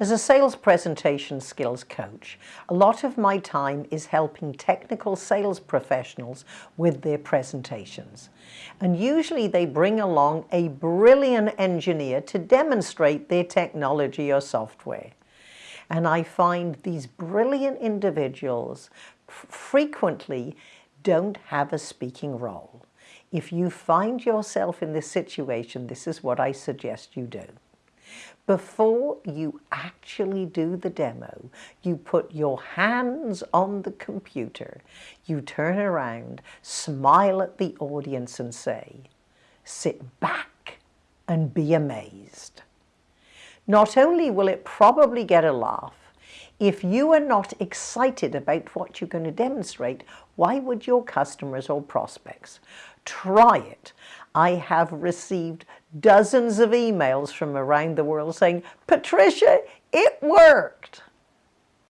As a sales presentation skills coach, a lot of my time is helping technical sales professionals with their presentations. And usually they bring along a brilliant engineer to demonstrate their technology or software. And I find these brilliant individuals frequently don't have a speaking role. If you find yourself in this situation, this is what I suggest you do. Before you actually do the demo, you put your hands on the computer, you turn around, smile at the audience and say, sit back and be amazed. Not only will it probably get a laugh, if you are not excited about what you're going to demonstrate, why would your customers or prospects? Try it. I have received dozens of emails from around the world saying, Patricia, it worked.